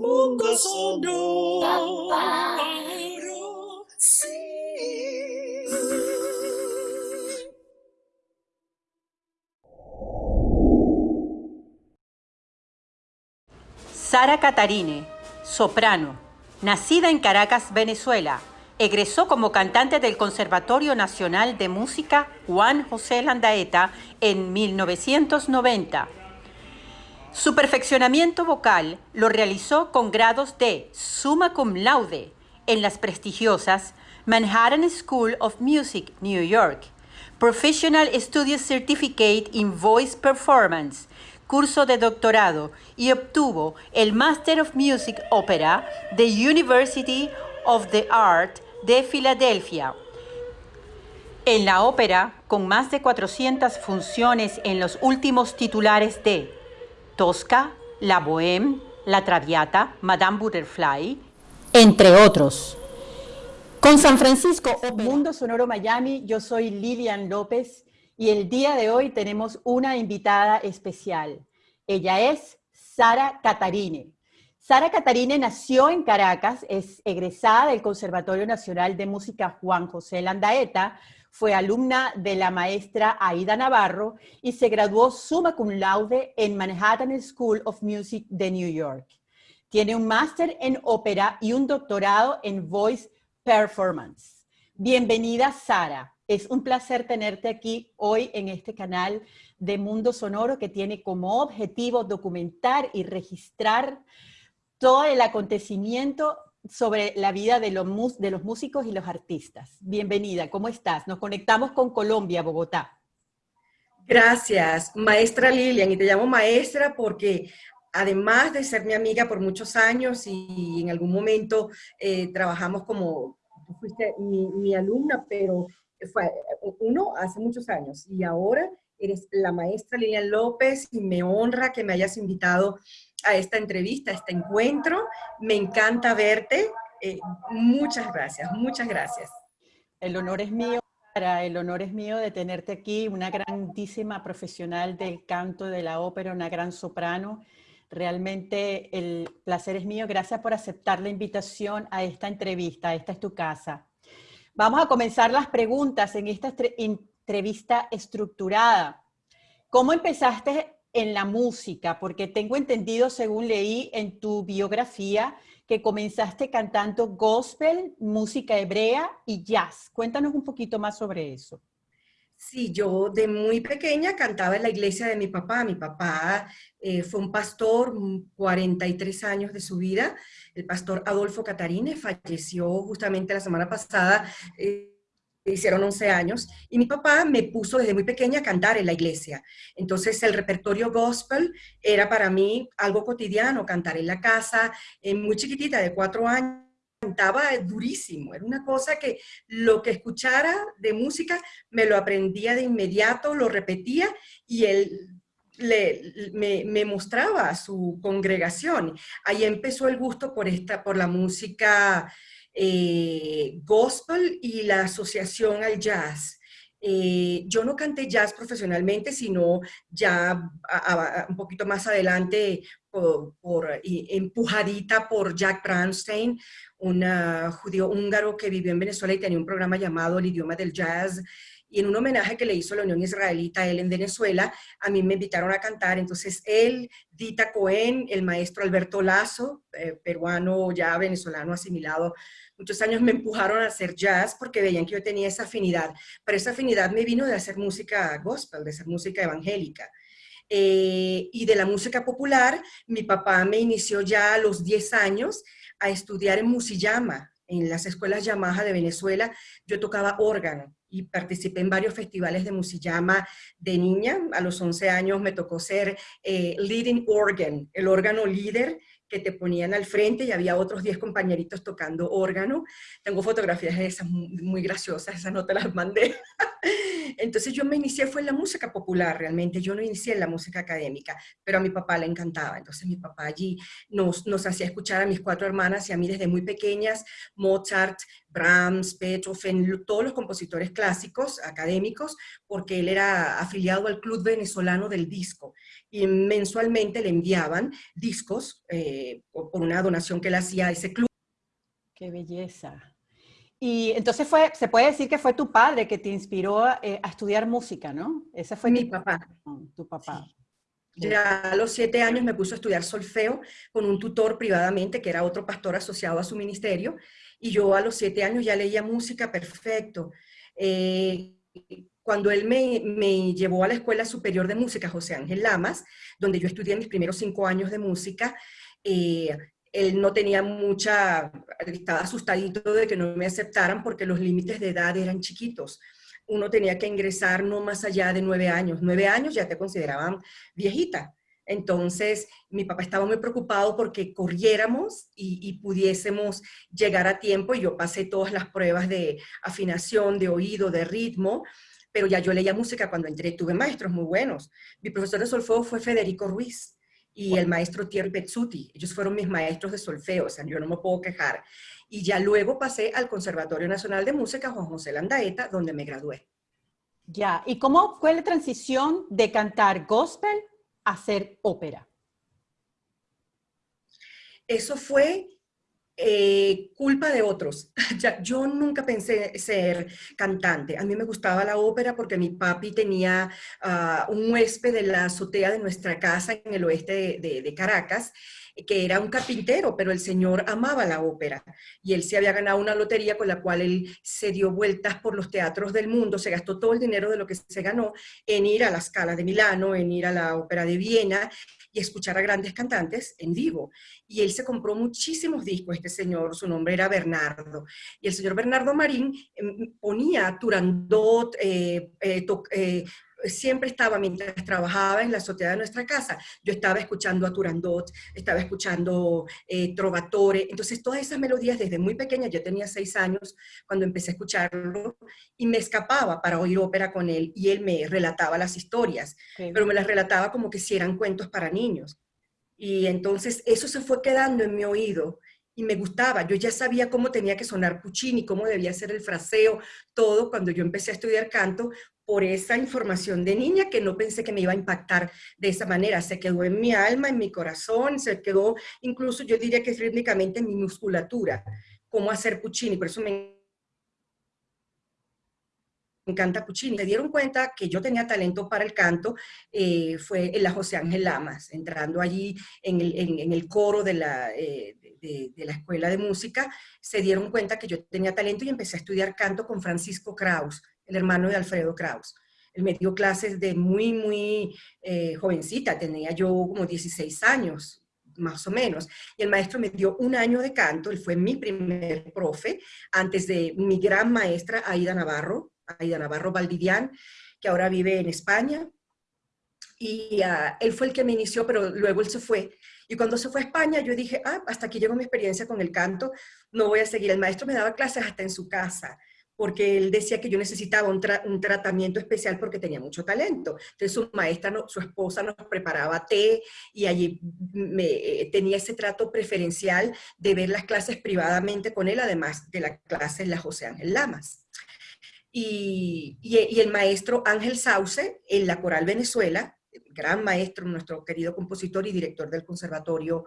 mundo sonoro. Sí. Sara Catarine, soprano, nacida en Caracas, Venezuela, egresó como cantante del Conservatorio Nacional de Música Juan José Landaeta en 1990. Su perfeccionamiento vocal lo realizó con grados de summa cum laude en las prestigiosas Manhattan School of Music, New York, Professional Studio Certificate in Voice Performance, curso de doctorado y obtuvo el Master of Music Opera de University of the Art de Filadelfia. En la ópera, con más de 400 funciones en los últimos titulares de Tosca, La Bohème, La Traviata, Madame Butterfly, entre otros. Con San Francisco Mundo Sonoro Miami, yo soy Lilian López y el día de hoy tenemos una invitada especial. Ella es Sara Catarine. Sara Catarine nació en Caracas, es egresada del Conservatorio Nacional de Música Juan José Landaeta, fue alumna de la maestra Aida Navarro y se graduó summa cum laude en Manhattan School of Music de New York. Tiene un máster en ópera y un doctorado en Voice Performance. Bienvenida, Sara. Es un placer tenerte aquí hoy en este canal de Mundo Sonoro que tiene como objetivo documentar y registrar todo el acontecimiento sobre la vida de los, de los músicos y los artistas. Bienvenida, ¿cómo estás? Nos conectamos con Colombia, Bogotá. Gracias, maestra Lilian, y te llamo maestra porque además de ser mi amiga por muchos años y en algún momento eh, trabajamos como, fuiste mi, mi, alumna, pero fue uno hace muchos años y ahora eres la maestra Lilian López y me honra que me hayas invitado a esta entrevista, a este encuentro. Me encanta verte. Eh, muchas gracias, muchas gracias. El honor es mío, Sara, el honor es mío de tenerte aquí, una grandísima profesional del canto, de la ópera, una gran soprano. Realmente el placer es mío. Gracias por aceptar la invitación a esta entrevista. Esta es tu casa. Vamos a comenzar las preguntas en esta entrevista estructurada. ¿Cómo empezaste en la música? Porque tengo entendido, según leí en tu biografía, que comenzaste cantando gospel, música hebrea y jazz. Cuéntanos un poquito más sobre eso. Sí, yo de muy pequeña cantaba en la iglesia de mi papá. Mi papá eh, fue un pastor, 43 años de su vida. El pastor Adolfo Catarine falleció justamente la semana pasada. Eh, hicieron 11 años, y mi papá me puso desde muy pequeña a cantar en la iglesia. Entonces el repertorio gospel era para mí algo cotidiano, cantar en la casa, muy chiquitita, de cuatro años, cantaba durísimo, era una cosa que lo que escuchara de música me lo aprendía de inmediato, lo repetía y él le, me, me, mostraba a su congregación. Ahí empezó el gusto por, esta, por la música eh, gospel y la asociación al jazz. Eh, yo no canté jazz profesionalmente, sino ya un poquito más adelante, por, empujadita por Jack Bronstein, un judío húngaro que vivió en Venezuela y tenía un programa llamado El idioma del jazz, y en un homenaje que le hizo la Unión Israelita a él en Venezuela, a mí me invitaron a cantar. Entonces él, Dita Cohen, el maestro Alberto Lazo, eh, peruano ya venezolano asimilado, muchos años me empujaron a hacer jazz porque veían que yo tenía esa afinidad. Pero esa afinidad me vino de hacer música gospel, de hacer música evangélica. Eh, y de la música popular, mi papá me inició ya a los 10 años a estudiar en Musillama, en las escuelas Yamaha de Venezuela. Yo tocaba órgano y participé en varios festivales de musillama de niña. A los 11 años me tocó ser eh, leading organ, el órgano líder que te ponían al frente y había otros 10 compañeritos tocando órgano. Tengo fotografías de esas muy, graciosas, esas no te las mandé. Entonces yo me inicié fue en la música popular realmente, yo no inicié en la música académica, pero a mi papá le encantaba. Entonces mi papá allí nos, nos hacía escuchar a mis cuatro hermanas y a mí desde muy pequeñas, Mozart, Brahms, Beethoven, todos los compositores clásicos, académicos, porque él era afiliado al Club Venezolano del Disco y mensualmente le enviaban discos eh, por una donación que él hacía a ese club. ¡Qué belleza! Y entonces fue, se puede decir que fue tu padre que te inspiró eh, a estudiar música, ¿no? Ese fue mi papá. Tu papá. Ya a los siete años me puso a estudiar solfeo con un tutor privadamente, que era otro pastor asociado a su ministerio, y yo a los siete años ya leía música perfecto. Eh, cuando él me, me, llevó a la Escuela Superior de Música José Ángel Lamas, donde yo estudié mis primeros cinco años de música, eh, él no tenía mucha, estaba asustadito de que no me aceptaran porque los límites de edad eran chiquitos. Uno tenía que ingresar no más allá de nueve años. Nueve años ya te consideraban viejita. Entonces, mi papá estaba muy preocupado porque corriéramos y, y, pudiésemos llegar a tiempo. Y yo pasé todas las pruebas de afinación, de oído, de ritmo, pero ya yo leía música cuando entré. Tuve maestros muy buenos. Mi profesor de solfeo fue Federico Ruiz y el maestro Thierry Pezzuti. Ellos fueron mis maestros de solfeo, o sea, yo no me puedo quejar. Y ya luego pasé al Conservatorio Nacional de Música Juan José Landaeta, donde me gradué. Ya, ¿y cómo fue la transición de cantar gospel a hacer ópera? Eso fue eh, culpa de otros. yo nunca pensé ser cantante. A mí me gustaba la ópera porque mi papi tenía uh, un huésped de la azotea de nuestra casa en el oeste de Caracas que era un carpintero, pero el señor amaba la ópera y él se había ganado una lotería con la cual él se dio vueltas por los teatros del mundo, se gastó todo el dinero de lo que se ganó en ir a la Scala de Milano, en ir a la ópera de Viena y escuchar a grandes cantantes en vivo. Y él se compró muchísimos discos, este señor, su nombre era Bernardo. Y el señor Bernardo Marín em, ponía Turandot, eh, eh, eh, siempre estaba, mientras trabajaba en la azotea de nuestra casa, yo estaba escuchando a Turandot, estaba escuchando eh, Trovatore, entonces todas esas melodías desde muy pequeña, yo tenía seis años cuando empecé a escucharlo, y me escapaba para oír ópera con él, y él me relataba las historias, pero me las relataba como que si eran cuentos para niños. Y entonces eso se fue quedando en mi oído, y me gustaba. Yo ya sabía cómo tenía que sonar Puccini, cómo debía ser el fraseo, todo cuando yo empecé a estudiar canto, por esa información de niña que no pensé que me iba a impactar de esa manera. Se quedó en mi alma, en mi corazón, se quedó incluso, yo diría que rítmicamente en mi musculatura, cómo hacer Puccini. Por eso me encanta Puccini. Se dieron cuenta que yo tenía talento para el canto, eh, fue en la José Ángel Lamas, entrando allí en el, coro de la, eh, de, la escuela de música, se dieron cuenta que yo tenía talento y empecé a estudiar canto con Francisco Kraus, el hermano de Alfredo Kraus. Él me dio clases de muy, muy eh, jovencita, tenía yo como 16 años, más o menos. Y el maestro me dio un año de canto, él fue mi primer profe, antes de mi gran maestra Aida Navarro, Aida Navarro Valdivian, que ahora vive en España. Y uh, él fue el que me inició, pero luego él se fue. Y cuando se fue a España, yo dije, ah, hasta aquí llegó mi experiencia con el canto, no voy a seguir. El maestro me daba clases hasta en su casa porque él decía que yo necesitaba un, tra un, tratamiento especial porque tenía mucho talento. Entonces su maestra, no, su esposa nos preparaba té y allí me, eh, tenía ese trato preferencial de ver las clases privadamente con él, además de la clase en la José Ángel Lamas. Y, y, y el maestro Ángel Sauce, en la Coral Venezuela, gran maestro, nuestro querido compositor y director del Conservatorio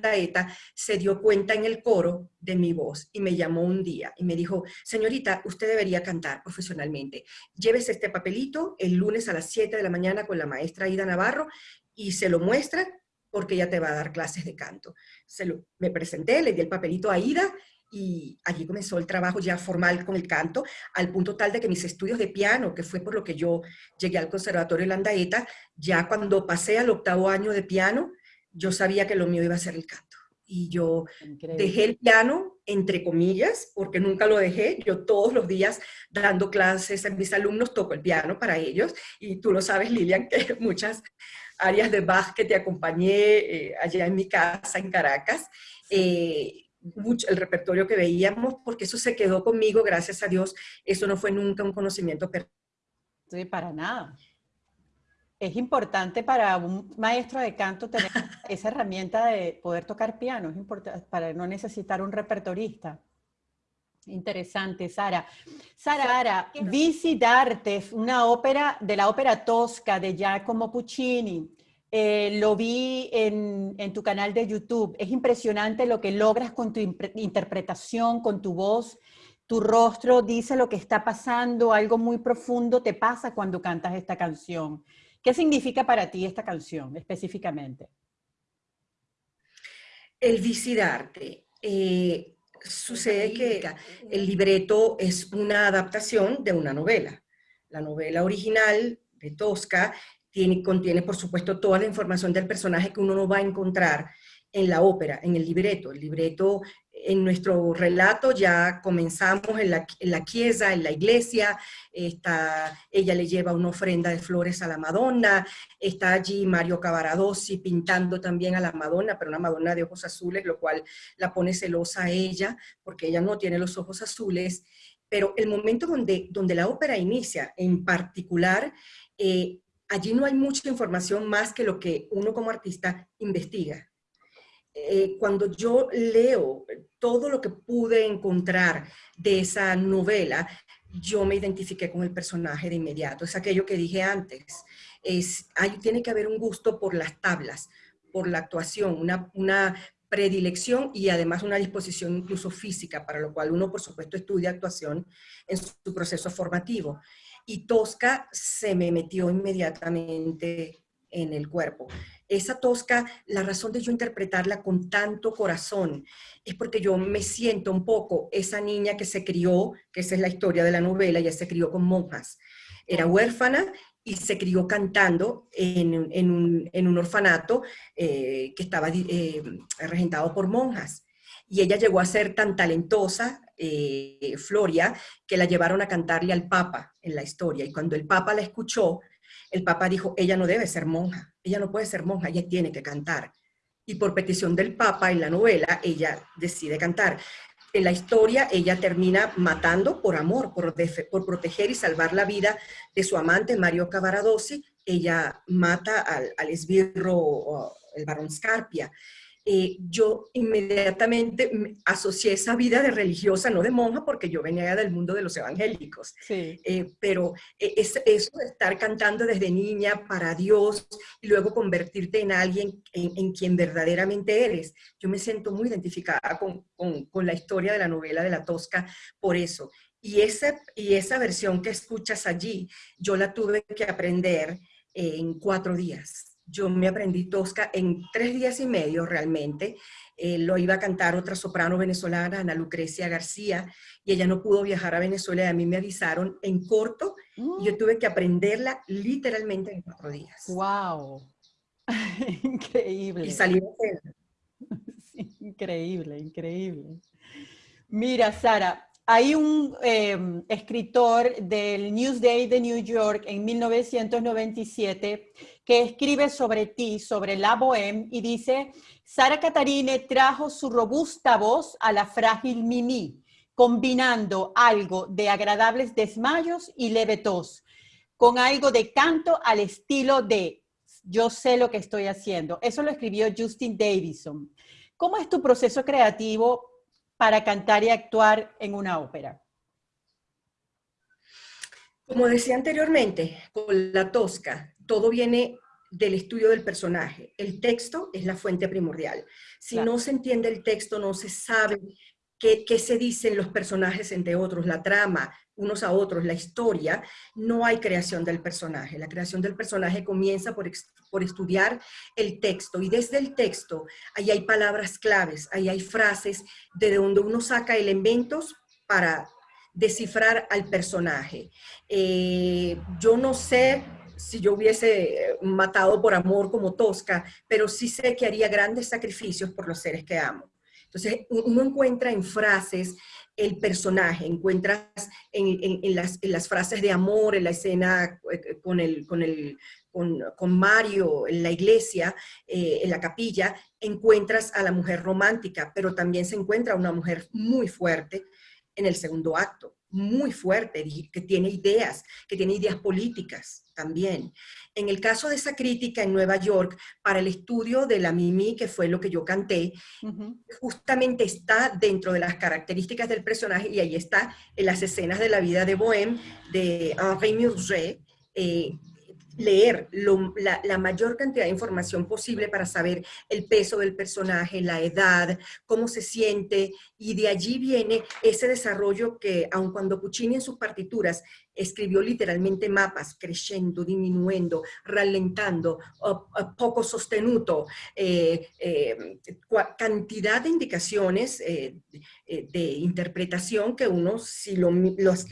Daeta se dio cuenta en el coro de mi voz y me llamó un día y me dijo, señorita, usted debería cantar profesionalmente. Llévese este papelito el lunes a las 7 de la mañana con la maestra Ida Navarro y se lo muestra porque ella te va a dar clases de canto. Se lo, me presenté, le di el papelito a Ida y allí comenzó el trabajo ya formal con el canto, al punto tal de que mis estudios de piano, que fue por lo que yo llegué al Conservatorio Landaeta, ya cuando pasé al octavo año de piano, yo sabía que lo mío iba a ser el canto. Y yo Increíble. dejé el piano, entre comillas, porque nunca lo dejé. Yo todos los días dando clases a mis alumnos toco el piano para ellos. Y tú lo sabes, Lilian, que muchas áreas de Bach que te acompañé eh, allá en mi casa en Caracas. Eh, mucho el repertorio que veíamos, porque eso se quedó conmigo, gracias a Dios, eso no fue nunca un conocimiento perfecto. Sí, para nada. Es importante para un maestro de canto tener esa herramienta de poder tocar piano, es importante para no necesitar un repertorista. Interesante, Sara. Sara, Visitarte, una ópera de la ópera tosca de Giacomo Puccini. Eh, lo vi en, en, tu canal de YouTube. Es impresionante lo que logras con tu interpretación, con tu voz. Tu rostro dice lo que está pasando, algo muy profundo te pasa cuando cantas esta canción. ¿Qué significa para ti esta canción específicamente? El Visitarte. Eh, sucede que el libreto es una adaptación de una novela. La novela original de Tosca tiene, contiene, por supuesto, toda la información del personaje que uno no va a encontrar en la ópera, en el libreto. El libreto, en nuestro relato ya comenzamos en la, en la chiesa, en la iglesia, está, ella le lleva una ofrenda de flores a la Madonna, está allí Mario Cavaradossi pintando también a la Madonna, pero una Madonna de ojos azules, lo cual la pone celosa a ella, porque ella no tiene los ojos azules, pero el momento donde, donde la ópera inicia, en particular, eh, allí no hay mucha información más que lo que uno como artista investiga. Eh, cuando yo leo todo lo que pude encontrar de esa novela, yo me identifiqué con el personaje de inmediato. Es aquello que dije antes. Es, hay, tiene que haber un gusto por las tablas, por la actuación, una, una predilección y además una disposición incluso física, para lo cual uno, por supuesto, estudia actuación en su proceso formativo y Tosca se me metió inmediatamente en el cuerpo. Esa Tosca, la razón de yo interpretarla con tanto corazón es porque yo me siento un poco esa niña que se crió, que esa es la historia de la novela, ella se crió con monjas. Era huérfana y se crió cantando en, un, orfanato eh, que estaba eh, regentado por monjas. Y ella llegó a ser tan talentosa, eh, Floria, que la llevaron a cantarle al Papa en la historia. Y cuando el Papa la escuchó, el Papa dijo, ella no debe ser monja, ella no puede ser monja, ella tiene que cantar. Y por petición del Papa en la novela, ella decide cantar. En la historia, ella termina matando por amor, por, por proteger y salvar la vida de su amante, Mario Cavaradossi. Ella mata al, al esbirro, el barón Scarpia. Eh, yo inmediatamente asocié esa vida de religiosa, no de monja, porque yo venía del mundo de los evangélicos. Eh, pero eh, eso de estar cantando desde niña para Dios y luego convertirte en alguien en, quien verdaderamente eres, yo me siento muy identificada con, con, la historia de la novela de la Tosca por eso. Y, ese, y esa versión que escuchas allí, yo la tuve que aprender en cuatro días yo me aprendí Tosca en tres días y medio realmente. Eh, lo iba a cantar otra soprano venezolana, Ana Lucrecia García, y ella no pudo viajar a Venezuela y a mí me avisaron en corto y yo mm. tuve que aprenderla literalmente en cuatro días. ¡Wow! increíble. Y salí increíble, increíble. Mira, Sara, hay un em, escritor del Newsday de New York en 1997 que escribe sobre ti, sobre la bohème, y dice, Sara Catarine trajo su robusta voz a la frágil Mimi, combinando algo de agradables desmayos y leve tos, con algo de canto al estilo de yo sé lo que estoy haciendo. Eso lo escribió Justin Davison. ¿Cómo es tu proceso creativo para cantar y actuar en una ópera? Como decía anteriormente, con la tosca, todo viene del estudio del personaje. El texto es la fuente primordial. Si no se entiende el texto, no se sabe qué, se dicen los personajes entre otros, la trama, unos a otros, la historia, no hay creación del personaje. La creación del personaje comienza por, por estudiar el texto y desde el texto ahí hay palabras claves, ahí hay frases de donde uno saca elementos para descifrar al personaje. Eh, yo no sé si yo hubiese matado por amor como Tosca, pero sí sé que haría grandes sacrificios por los seres que amo. Entonces, uno encuentra en frases el personaje, encuentras en, las, frases de amor, en la escena eh, con el, con el, con, Mario en la iglesia, eh, en la capilla, encuentras a la mujer romántica, pero también se encuentra una mujer muy fuerte en el segundo acto, muy fuerte, que tiene ideas, que tiene ideas políticas también. En el caso de esa crítica en Nueva York, para el estudio de la Mimi, que fue lo que yo canté, justamente está dentro de las características del personaje, y ahí está en las escenas de la vida de Bohème, de Henri Murger, eh, leer la, mayor cantidad de información posible para saber el peso del personaje, la edad, cómo se siente, y de allí viene ese desarrollo que, aun cuando Puccini en sus partituras escribió literalmente mapas, creciendo, disminuyendo, ralentando, poco sostenuto, eh, eh, cantidad de indicaciones eh, de interpretación que uno, si,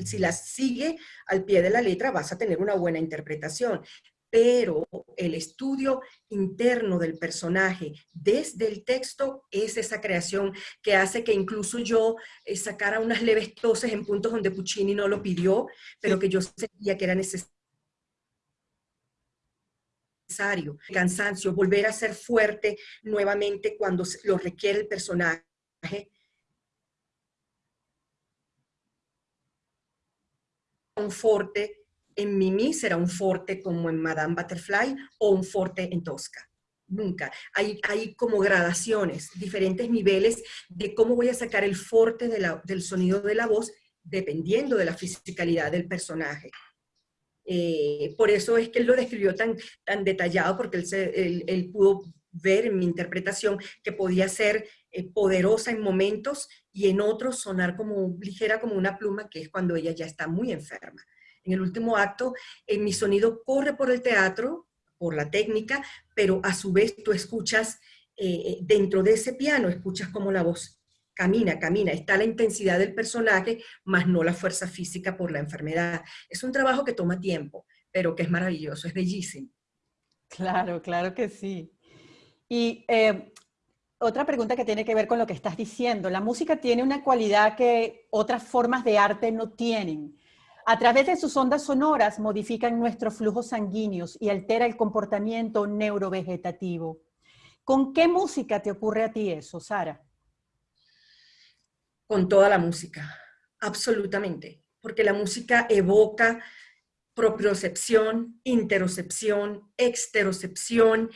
si las sigue al pie de la letra, vas a tener una buena interpretación pero el estudio interno del personaje desde el texto es esa creación que hace que incluso yo eh, sacara unas leves toses en puntos donde Puccini no lo pidió, pero que yo sentía que era necesario cansancio, volver a ser fuerte nuevamente cuando lo requiere el personaje. Un fuerte en Mimi será un forte como en Madame Butterfly o un forte en Tosca. Nunca. Hay, hay como gradaciones, diferentes niveles de cómo voy a sacar el forte del sonido de la voz dependiendo de la fisicalidad del personaje. Eh, por eso es que él lo describió tan, tan detallado, porque él, él, pudo ver en mi interpretación que podía ser eh, poderosa en momentos y en otros sonar como ligera como una pluma, que es cuando ella ya está muy enferma en el último acto, en mi sonido corre por el teatro, por la técnica, pero a su vez tú escuchas eh, eh, dentro de ese piano, escuchas como la voz camina, camina, está la intensidad del personaje, más no la fuerza física por la enfermedad. Es un trabajo que toma tiempo, pero que es maravilloso, es bellísimo. Claro, claro que sí. Y eh, otra pregunta que tiene que ver con lo que estás diciendo. La música tiene una cualidad que otras formas de arte no tienen. A través de sus ondas sonoras modifican nuestros flujos sanguíneos y altera el comportamiento neurovegetativo. ¿Con qué música te ocurre a ti eso, Sara? Con toda la música, absolutamente. Porque la música evoca propiocepción, interocepción, exterocepción,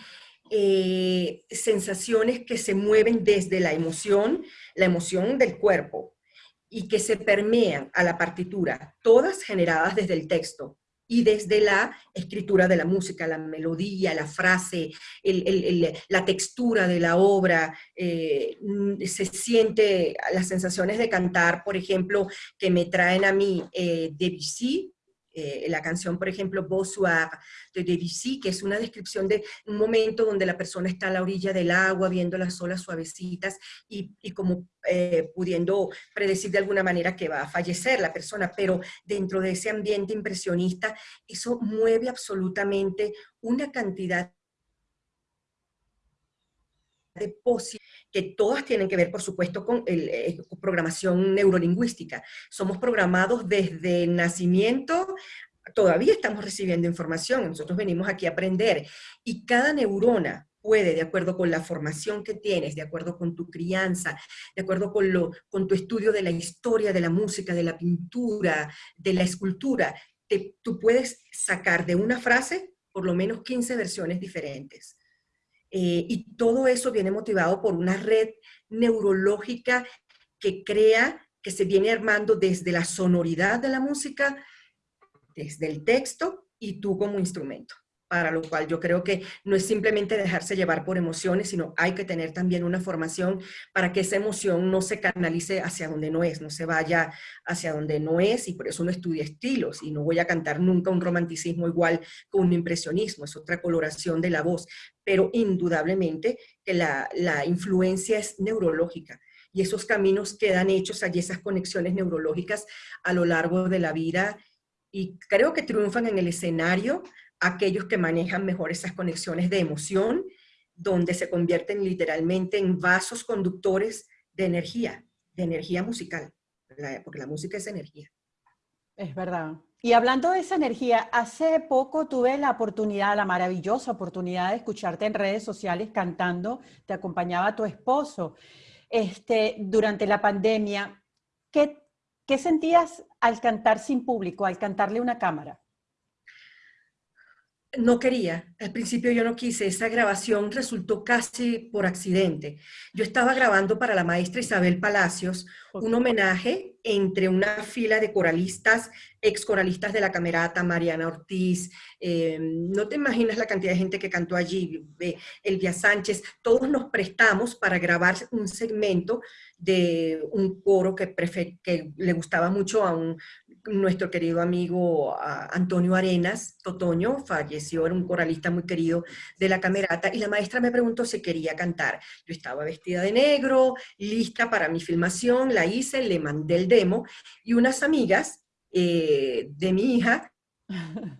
eh, sensaciones que se mueven desde la emoción, la emoción del cuerpo, y que se permean a la partitura, todas generadas desde el texto y desde la escritura de la música, la melodía, la frase, la textura de la obra, eh, se siente las sensaciones de cantar, por ejemplo, que me traen a mí eh, Debussy, eh, la canción, por ejemplo, Bonsoir de Debussy, que es una descripción de un momento donde la persona está a la orilla del agua, viendo las olas suavecitas y, como eh, pudiendo predecir de alguna manera que va a fallecer la persona, pero dentro de ese ambiente impresionista, eso mueve absolutamente una cantidad de posibilidades que todas tienen que ver, por supuesto, con el, eh, programación neurolingüística. Somos programados desde nacimiento, todavía estamos recibiendo información, nosotros venimos aquí a aprender, y cada neurona puede, de acuerdo con la formación que tienes, de acuerdo con tu crianza, de acuerdo con, lo, con tu estudio de la historia, de la música, de la pintura, de la escultura, tú puedes sacar de una frase por lo menos 15 versiones diferentes. Eh, y todo eso viene motivado por una red neurológica que crea, que se viene armando desde la sonoridad de la música, desde el texto y tú como instrumento para lo cual yo creo que no es simplemente dejarse llevar por emociones, sino hay que tener también una formación para que esa emoción no se canalice hacia donde no es, no se vaya hacia donde no es, y por eso uno estudia estilos, y no voy a cantar nunca un romanticismo igual con un impresionismo, es otra coloración de la voz, pero indudablemente que la, la influencia es neurológica, y esos caminos quedan hechos allí, esas conexiones neurológicas a lo largo de la vida, y creo que triunfan en el escenario aquellos que manejan mejor esas conexiones de emoción, donde se convierten literalmente en vasos conductores de energía, de energía musical, porque la música es energía. Es verdad, Y hablando de esa energía, hace poco tuve la oportunidad, la maravillosa oportunidad de escucharte en redes sociales cantando, te acompañaba tu esposo. Este, durante la pandemia, ¿qué, ¿qué sentías al cantar sin público, al cantarle una cámara? No quería, al principio yo no quise, esa grabación resultó casi por accidente. Yo estaba grabando para la maestra Isabel Palacios un homenaje entre una fila de coralistas, ex coralistas de la Camerata, Mariana Ortiz, eh, no te imaginas la cantidad de gente que cantó allí, Elvia Sánchez, todos nos prestamos para grabar un segmento de un coro que, que le gustaba mucho a un nuestro querido amigo Antonio Arenas, Totoño, falleció, era un coralista muy querido de la camerata, y la maestra me preguntó si quería cantar. Yo estaba vestida de negro, lista para mi filmación, la hice, le mandé el demo, y unas amigas eh, de mi hija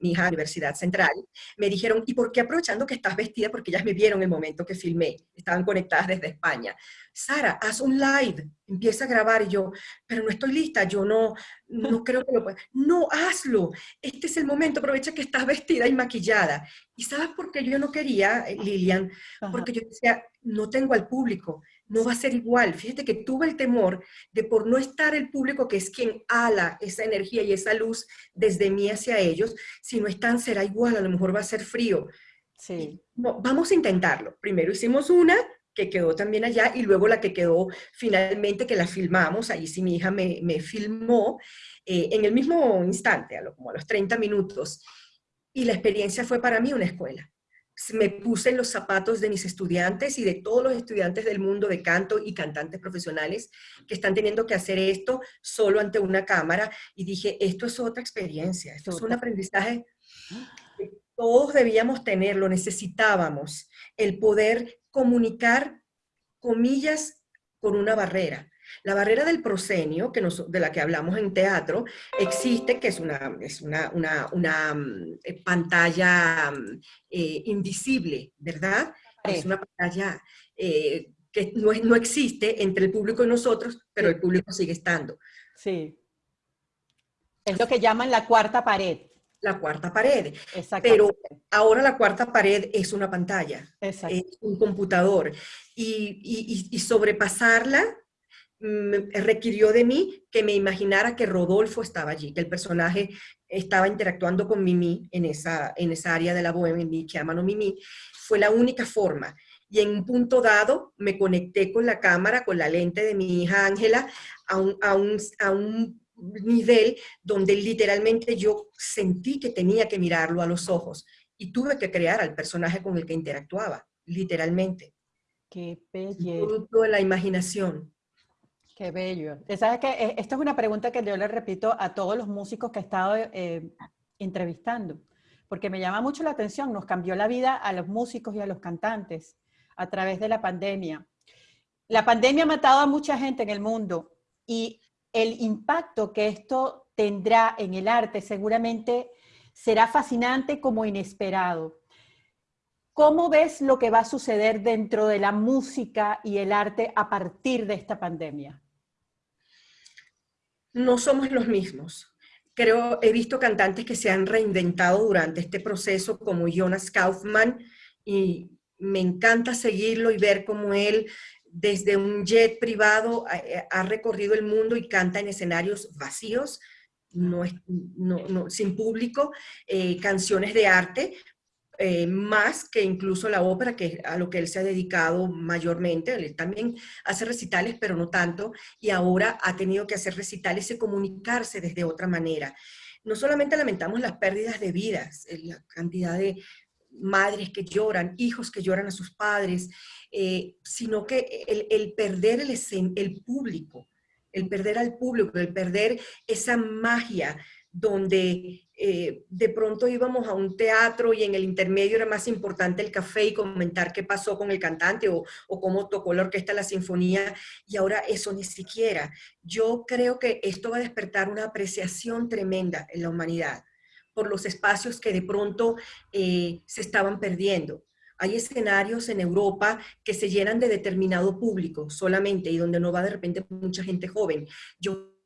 mi hija Universidad Central, me dijeron, ¿y por qué aprovechando que estás vestida? Porque ellas me vieron el momento que filmé, estaban conectadas desde España. Sara, haz un live, empieza a grabar. Y yo, pero no estoy lista, yo no, no creo que lo pueda. No, hazlo. Este es el momento, aprovecha que estás vestida y maquillada. ¿Y sabes por qué yo no quería, eh, Lilian? Porque yo decía, no tengo al público no va a ser igual. Fíjate que tuve el temor de por no estar el público que es quien ala esa energía y esa luz desde mí hacia ellos, si no están será igual, a lo mejor va a ser frío. Sí. vamos a intentarlo. Primero hicimos una que quedó también allá y luego la que quedó finalmente que la filmamos, ahí sí mi hija me, filmó eh, en el mismo instante, a lo, como a los 30 minutos. Y la experiencia fue para mí una escuela me puse en los zapatos de mis estudiantes y de todos los estudiantes del mundo de canto y cantantes profesionales que están teniendo que hacer esto solo ante una cámara y dije, esto es otra experiencia, esto es un aprendizaje que todos debíamos tener, lo necesitábamos, el poder comunicar comillas con una barrera. La barrera del proscenio, que de la que hablamos en teatro, existe, que es una, es una, una, mm, eh, pantalla mm, eh, invisible, ¿verdad? Es una pantalla eh, que no, no existe entre el público y nosotros, pero el público sigue estando. Sí. Es lo que llaman la cuarta pared. La cuarta pared. Pero ahora la cuarta pared es una pantalla, es un computador. Y, y, y sobrepasarla requirió de mí que me imaginara que Rodolfo estaba allí, que el personaje estaba interactuando con Mimi en esa, en esa área de la bohemia que llaman Mimi, fue la única forma. Y en un punto dado me conecté con la cámara, con la lente de mi hija Ángela, a un, a, un, a un nivel donde literalmente yo sentí que tenía que mirarlo a los ojos y tuve que crear al personaje con el que interactuaba, literalmente. Qué belleza. Producto de la imaginación. Qué bello. ¿Sabes que eh, Esta es una pregunta que yo le repito a todos los músicos que he estado eh, entrevistando, porque me llama mucho la atención. Nos cambió la vida a los músicos y a los cantantes a través de la pandemia. La pandemia ha matado a mucha gente en el mundo y el impacto que esto tendrá en el arte seguramente será fascinante como inesperado. ¿Cómo ves lo que va a suceder dentro de la música y el arte a partir de esta pandemia? No somos los mismos. Creo, he visto cantantes que se han reinventado durante este proceso, como Jonas Kaufman, y me encanta seguirlo y ver cómo él desde un jet privado ha, recorrido el mundo y canta en escenarios vacíos, no, sin público, eh, canciones de arte, eh, más que incluso la ópera, que a lo que él se ha dedicado mayormente. Él también hace recitales, pero no tanto, y ahora ha tenido que hacer recitales y comunicarse desde otra manera. No solamente lamentamos las pérdidas de vidas, eh, la cantidad de madres que lloran, hijos que lloran a sus padres, eh, sino que el, perder el público, el perder al público, el perder esa magia donde eh, de pronto íbamos a un teatro y en el intermedio era más importante el café y comentar qué pasó con el cantante o, o cómo tocó la orquesta la sinfonía, y ahora eso ni siquiera. Yo creo que esto va a despertar una apreciación tremenda en la humanidad por los espacios que de pronto eh, se estaban perdiendo. Hay escenarios en Europa que se llenan de determinado público solamente y donde no va de repente mucha gente joven. Yo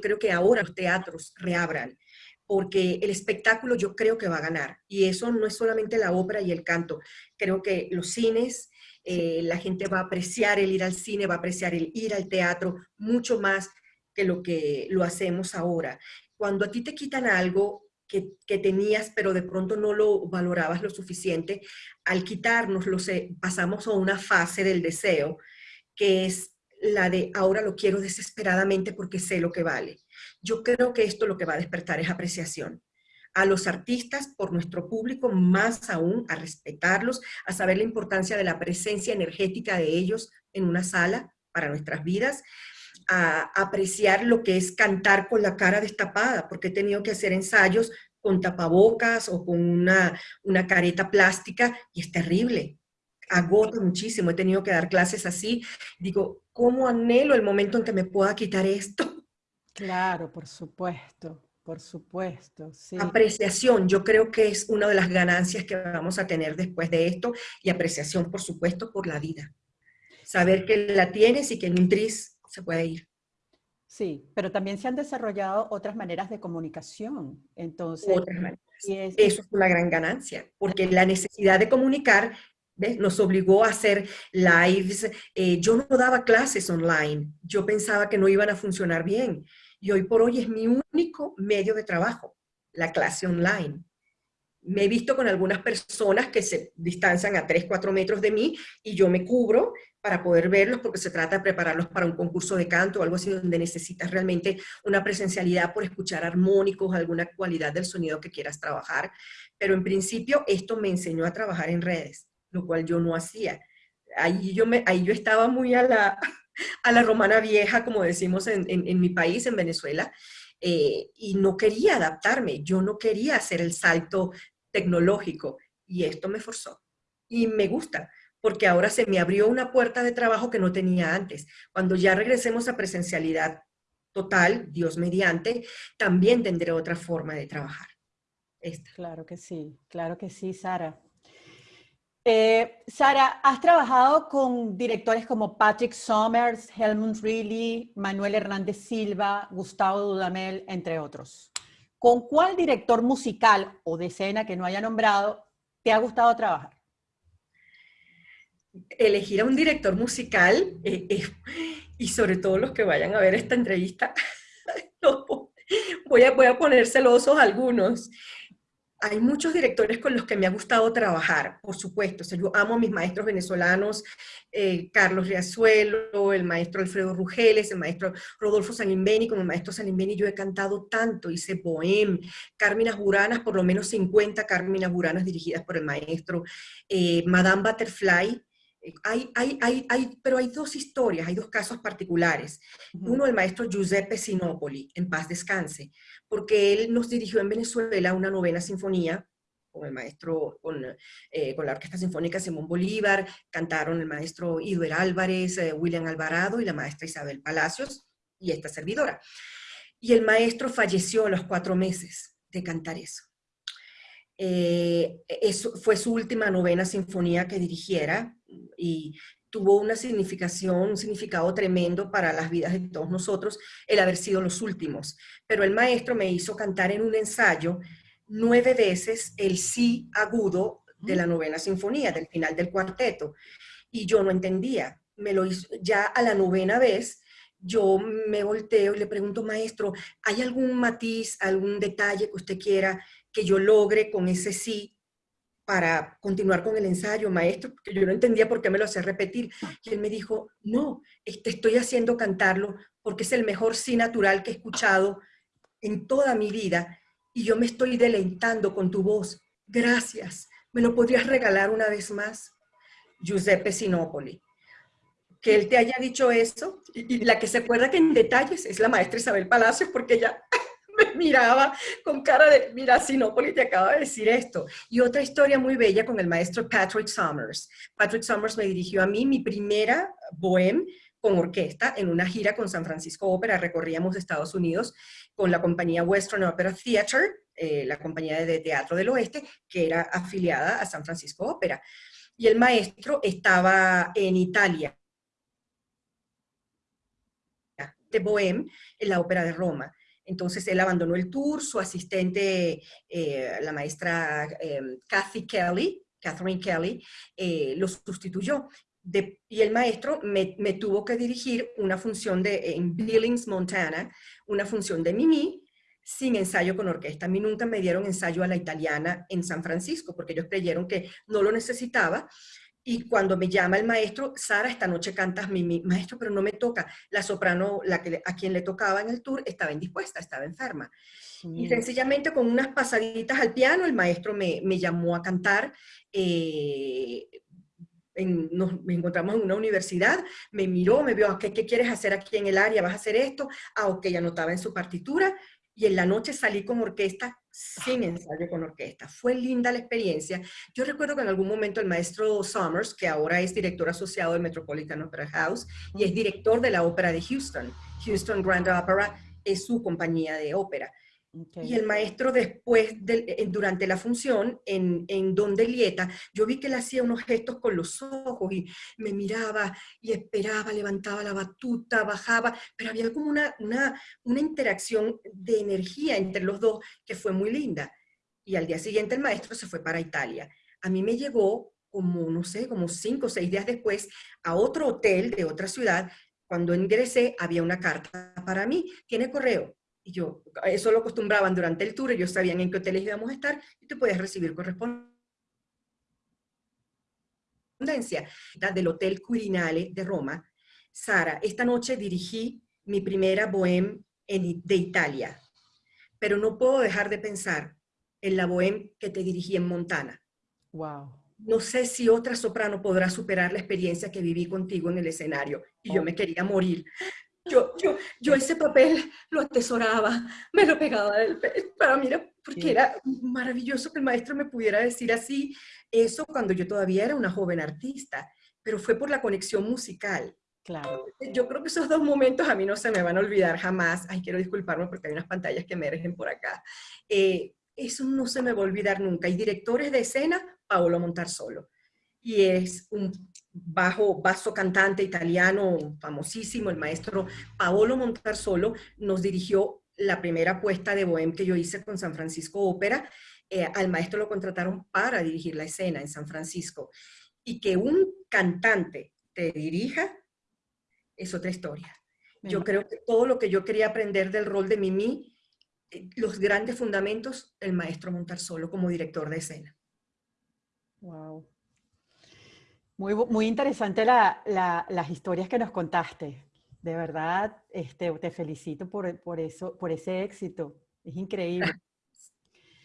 creo que ahora los teatros reabran, porque el espectáculo yo creo que va a ganar. Y eso no es solamente la ópera y el canto. Creo que los cines, eh, la gente va a apreciar el ir al cine, va a apreciar el ir al teatro mucho más que lo que lo hacemos ahora. Cuando a ti te quitan algo que, que tenías, pero de pronto no lo valorabas lo suficiente, al quitarnos, lo sé, pasamos a una fase del deseo, que es la de ahora lo quiero desesperadamente porque sé lo que vale. Yo creo que esto lo que va a despertar es apreciación a los artistas, por nuestro público, más aún a respetarlos, a saber la importancia de la presencia energética de ellos en una sala para nuestras vidas, a apreciar lo que es cantar con la cara destapada, porque he tenido que hacer ensayos con tapabocas o con una, una careta plástica y es terrible, agota muchísimo, he tenido que dar clases así, digo, ¿cómo anhelo el momento en que me pueda quitar esto? Claro, por supuesto, por supuesto. Sí. Apreciación, yo creo que es una de las ganancias que vamos a tener después de esto y apreciación, por supuesto, por la vida. Saber que la tienes y que en un tris se puede ir. Sí, pero también se han desarrollado otras maneras de comunicación. Entonces, otras maneras. Eso es una gran ganancia, porque la necesidad de comunicar nos obligó a hacer lives. Eh, yo no daba clases online, yo pensaba que no iban a funcionar bien. Y hoy por hoy es mi único medio de trabajo, la clase online. Me he visto con algunas personas que se distancian a 3, 4 metros de mí y yo me cubro para poder verlos porque se trata de prepararlos para un concurso de canto o algo así donde necesitas realmente una presencialidad por escuchar armónicos, alguna cualidad del sonido que quieras trabajar. Pero en principio esto me enseñó a trabajar en redes lo cual yo no hacía. Ahí yo, ahí yo estaba muy a la, a la romana vieja, como decimos en, en, mi país, en Venezuela, eh, y no quería adaptarme, yo no quería hacer el salto tecnológico, y esto me forzó. Y me gusta, porque ahora se me abrió una puerta de trabajo que no tenía antes. Cuando ya regresemos a presencialidad total, Dios mediante, también tendré otra forma de trabajar. Claro que sí, claro que sí, Sara. Eh, Sara, has trabajado con directores como Patrick Summers, Helmut Reilly, Manuel Hernández Silva, Gustavo Dudamel, entre otros. ¿Con cuál director musical o de escena que no haya nombrado te ha gustado trabajar? Elegir a un director musical, eh, eh, y sobre todo los que vayan a ver esta entrevista, voy, a, voy a algunos hay muchos directores con los que me ha gustado trabajar, por supuesto. yo amo a mis maestros venezolanos, eh, Carlos Riazuelo, el maestro Alfredo Rugeles, el maestro Rodolfo Sanimbeni. Como el maestro Sanimbeni yo he cantado tanto, hice poem, Carminas Buranas, por lo menos 50 Carminas Buranas dirigidas por el maestro, eh, Madame Butterfly, hay, hay, hay, hay, pero hay dos historias, hay dos casos particulares. Uno, el maestro Giuseppe Sinopoli, en paz descanse, porque él nos dirigió en Venezuela una novena sinfonía con el maestro, con, eh, con la Orquesta Sinfónica Simón Bolívar, cantaron el maestro Iduer Álvarez, eh, William Alvarado y la maestra Isabel Palacios y esta servidora. Y el maestro falleció a los cuatro meses de cantar eso. Eh, eso fue su última novena sinfonía que dirigiera, y tuvo una significación, un significado tremendo para las vidas de todos nosotros el haber sido los últimos. Pero el maestro me hizo cantar en un ensayo nueve veces el sí agudo de la novena sinfonía, del final del cuarteto. Y yo no entendía. Me lo hizo ya a la novena vez, yo me volteo y le pregunto, maestro, ¿hay algún matiz, algún detalle que usted quiera que yo logre con ese sí? Para continuar con el ensayo, maestro, porque yo no entendía por qué me lo hacía repetir. Y él me dijo, no, te estoy haciendo cantarlo porque es el mejor sí natural que he escuchado en toda mi vida y yo me estoy deleitando con tu voz. Gracias. ¿Me lo podrías regalar una vez más? Giuseppe Sinopoli. Que él te haya dicho eso, y, la que se acuerda que en detalles es la maestra Isabel Palacios, porque ella miraba con cara de, mira, Sinopoli te acaba de decir esto. Y otra historia muy bella con el maestro Patrick Summers. Patrick Summers me dirigió a mí mi primera bohem con orquesta en una gira con San Francisco Opera. Recorríamos Estados Unidos con la compañía Western Opera Theater, eh, la compañía de teatro del oeste, que era afiliada a San Francisco Opera. Y el maestro estaba en Italia Bohème en la Ópera de Roma. Entonces él abandonó el tour, su asistente, eh, la maestra eh, Kathy Kelly, Catherine Kelly, eh, lo sustituyó. y el maestro me, tuvo que dirigir una función de, en Billings, Montana, una función de Mimi, sin ensayo con orquesta. A mí nunca me dieron ensayo a la italiana en San Francisco, porque ellos creyeron que no lo necesitaba, y cuando me llama el maestro, Sara, esta noche cantas mi, maestro, pero no me toca. La soprano, la que, a quien le tocaba en el tour, estaba indispuesta, estaba enferma. Y sencillamente con unas pasaditas al piano, el maestro me, me llamó a cantar. Eh, nos encontramos en una universidad, me miró, me vio, ¿qué, ¿qué quieres hacer aquí en el área? ¿Vas a hacer esto? Ah, ok, anotaba en su partitura y en la noche salí con orquesta sin ensayo con orquesta. Fue linda la experiencia. Yo recuerdo que en algún momento el maestro Summers, que ahora es director asociado del Metropolitan Opera House y es director de la ópera de Houston, Houston Grand Opera es su compañía de ópera. Y el maestro después, de, durante la función, en, en Don Lieta, yo vi que él hacía unos gestos con los ojos y me miraba y esperaba, levantaba la batuta, bajaba, pero había como una, una, una interacción de energía entre los dos que fue muy linda. Y al día siguiente el maestro se fue para Italia. A mí me llegó como, no sé, como cinco o seis días después a otro hotel de otra ciudad. Cuando ingresé había una carta para mí. ¿Tiene correo? Y yo, eso lo acostumbraban durante el tour, ellos sabían en qué hoteles íbamos a estar y te podías recibir correspondencia del Hotel Quirinale de Roma. Sara, esta noche dirigí mi primera bohème de Italia, pero no puedo dejar de pensar en la bohème que te dirigí en Montana. Wow. No sé si otra soprano podrá superar la experiencia que viví contigo en el escenario. Y yo oh. me quería morir. Yo, yo, yo ese papel lo atesoraba, me lo pegaba del pecho, para mí porque era maravilloso que el maestro me pudiera decir así, eso cuando yo todavía era una joven artista, pero fue por la conexión musical. Claro. Yo creo que esos dos momentos a mí no se me van a olvidar jamás. Ay, quiero disculparme porque hay unas pantallas que emergen por acá. Eh, eso no se me va a olvidar nunca. Y directores de escena, Paolo Montarsolo. Y es un bajo, basso cantante italiano famosísimo, el maestro Paolo Montarsolo, nos dirigió la primera puesta de Bohème que yo hice con San Francisco Ópera. Eh, al maestro lo contrataron para dirigir la escena en San Francisco. Y que un cantante te dirija es otra historia. Yo creo que todo lo que yo quería aprender del rol de Mimi, eh, los grandes fundamentos, el maestro Montarsolo como director de escena. Wow. Muy, muy interesante las historias que nos contaste. De verdad, este, te felicito por, por, eso, por ese éxito. Es increíble.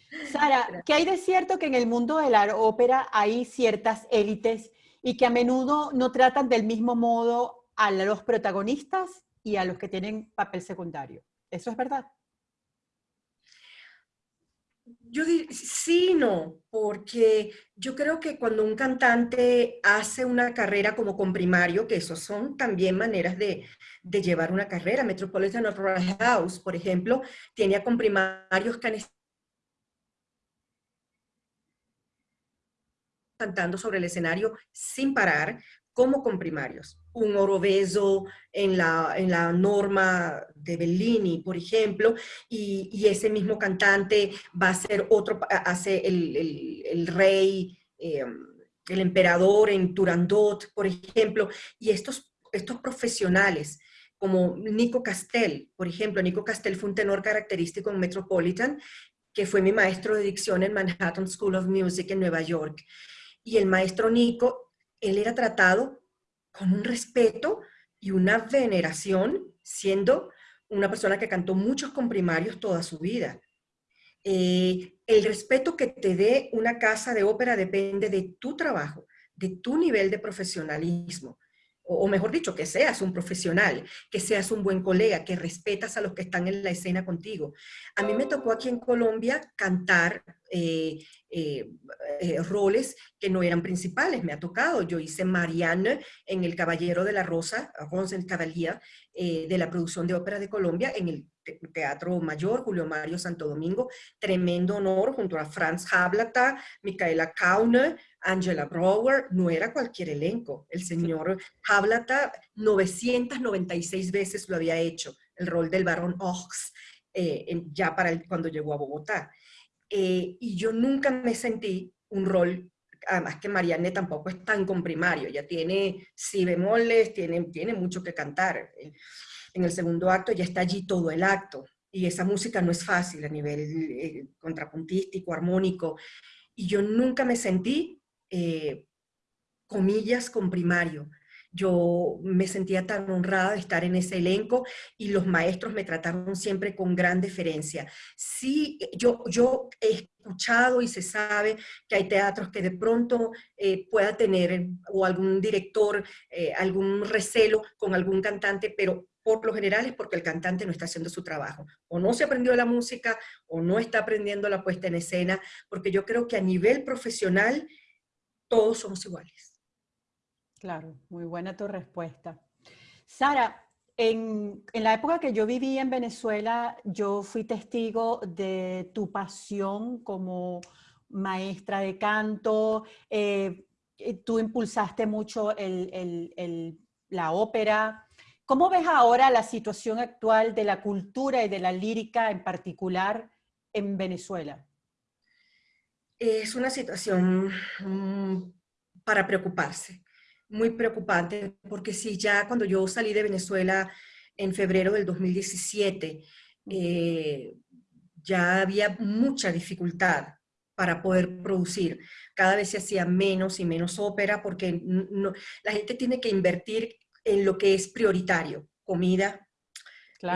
Sara, ¿qué hay de cierto que en el mundo de la ópera hay ciertas élites y que a menudo no tratan del mismo modo a los protagonistas y a los que tienen papel secundario? ¿Eso es verdad? Yo sí, no, porque yo creo que cuando un cantante hace una carrera como con primario, que eso son también maneras de, de llevar una carrera, Metropolitan Opera House, por ejemplo, tiene a comprimarios que han cantando sobre el escenario sin parar, como comprimarios un oroveso en la, en la norma de Bellini, por ejemplo, y, ese mismo cantante va a ser otro, hace el, rey, em, el emperador en Turandot, por ejemplo, y estos, estos profesionales, como Nico Castell, por ejemplo, Nico Castell fue un tenor característico en Metropolitan, que fue mi maestro de dicción en Manhattan School of Music en Nueva York. Y el maestro Nico, él era tratado con un respeto y una veneración, siendo una persona que cantó muchos comprimarios toda su vida. Eh, el respeto que te dé una casa de ópera depende de tu trabajo, de tu nivel de profesionalismo o, mejor dicho, que seas un profesional, que seas un buen colega, que respetas a los que están en la escena contigo. A mí me tocó aquí en Colombia cantar eh, eh, eh, roles que no eran principales, me ha tocado. Yo hice Marianne en El Caballero de la Rosa, Rose Cavalier, de la producción de ópera de Colombia, en el Teatro Mayor, Julio Mario Santo Domingo, tremendo honor junto a Franz Hablata, Micaela Kaune, Angela Brower, no era cualquier elenco. El señor Hablata 996 veces lo había hecho. el rol del barón Ox, eh, ya para el, cuando llegó a Bogotá. Eh, y yo nunca me sentí un rol, además que Marianne tampoco es tan comprimario, ya tiene si bemoles, tiene, tiene mucho que cantar. En el segundo acto ya está allí todo el acto, y esa música no es fácil a nivel eh, contrapuntístico, armónico, y yo nunca me sentí, eh, comillas, comprimario. Yo me sentía tan honrada de estar en ese elenco y los maestros me trataron siempre con gran deferencia. Sí, yo, yo he escuchado y se sabe que hay teatros que de pronto eh, pueda tener o algún director, algún recelo con algún cantante, pero por lo general es porque el cantante no está haciendo su trabajo. O no se aprendió la música, o no está aprendiendo la puesta en escena, porque yo creo que a nivel profesional todos somos iguales. Claro, muy buena tu respuesta. Sara, en, la época que yo viví en Venezuela, yo fui testigo de tu pasión como maestra de canto. Eh, tú impulsaste mucho la ópera, ¿Cómo ves ahora la situación actual de la cultura y de la lírica en particular en Venezuela? Es una situación mm, para preocuparse, muy preocupante, porque si ya cuando yo salí de Venezuela en febrero del 2017, eh, ya había mucha dificultad para poder producir. Cada vez se hacía menos y menos ópera porque la gente tiene que invertir en lo que es prioritario, comida,